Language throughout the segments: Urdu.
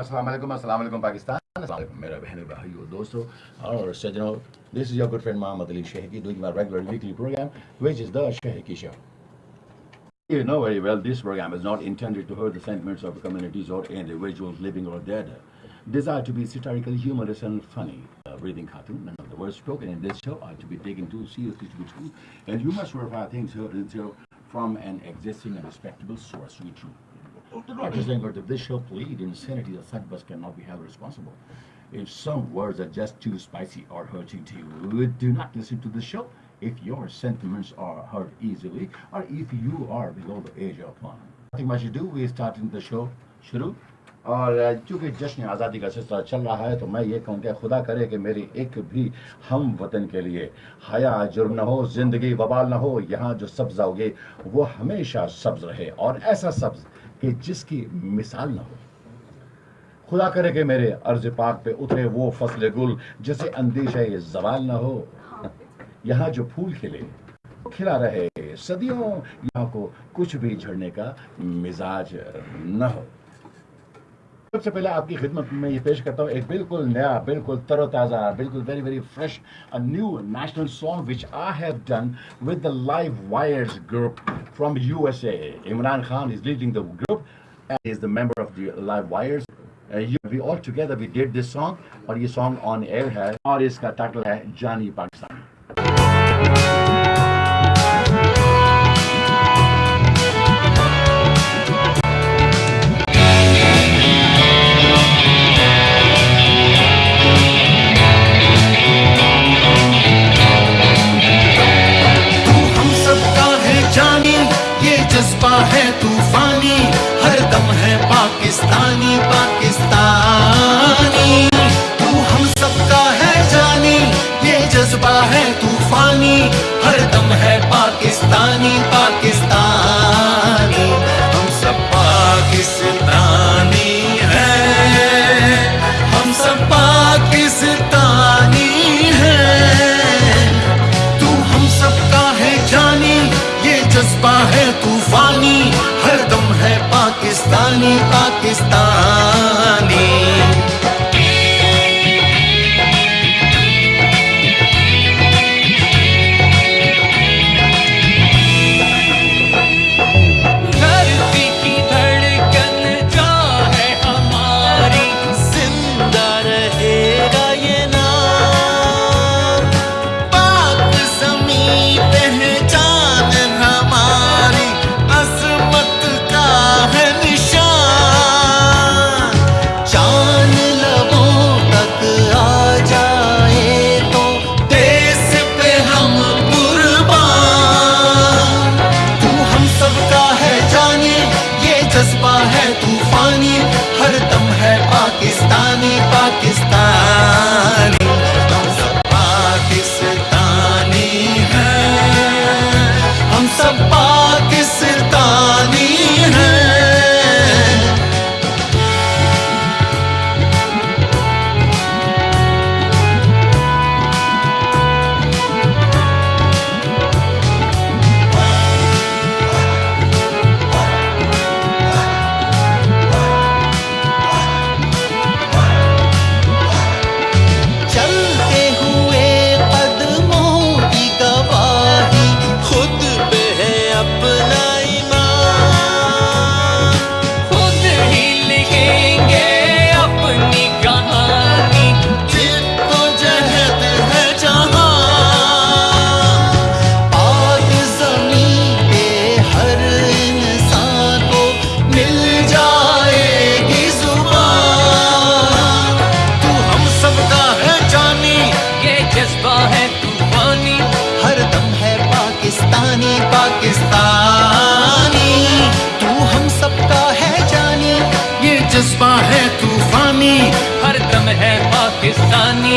Assalamualaikum, असल पाकिस्तान असलम मेरा बहन भाइयों दोस्तों और सजनों this is your good friend Mohammad Ali शेहकी doing my regular weekly program which is the शेहकी You know very well this program is not intended to hurt the sentiments of communities or individuals living or dead. Desire to be satirical, humorous and funny. Uh, breathing cartoon, none of the words spoken in this show are to be taken too seriously to be true, and you must verify things heard in this show from an existing and respectable source to be true. Dr. Zengar, if they show plead in insanity, the side bus cannot be held responsible. If some words are just too spicy or hurting to you, do not listen to the show. If your sentiments are hurt easily, or if you are below the age of one. I think what you do, we start in the show. Shuru. اور چونکہ جشن آزادی کا سلسلہ چل رہا ہے تو میں یہ کہوں کہ خدا کرے کہ میری ایک بھی ہم وطن کے لیے حیا جرم نہ ہو زندگی وبال نہ ہو یہاں جو سبز آگے وہ ہمیشہ سبز رہے اور ایسا سبز کہ جس کی مثال نہ ہو خدا کرے کہ میرے عرض پاک پہ اترے وہ فصل گل جسے اندیشہ یہ زوال نہ ہو یہاں جو پھول کھلے کھلا رہے صدیوں یہاں کو کچھ بھی جھڑنے کا مزاج نہ ہو سب سے پہلے آپ کی خدمت میں یہ پیش کرتا ہوں ایک بالکل بالکل بالکل نیا تر و تازہ very very fresh new national song which I have done with the Wires group from U S A Imran Khan is is leading the group the member of the Wires we we all together did this song song اور اور یہ آن ایئر ہے اس کا ٹائٹل ہے جانی پاکستان ہر دم ہے پاکستانی پاکستانی ہم سب پاکستانی ہیں ہم سب پاکستانی ہیں تو ہم سب کا ہے جانی یہ جذبہ ہے طوفانی ہر دم ہے پاکستانی پاکستانی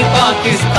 पाकिस्तान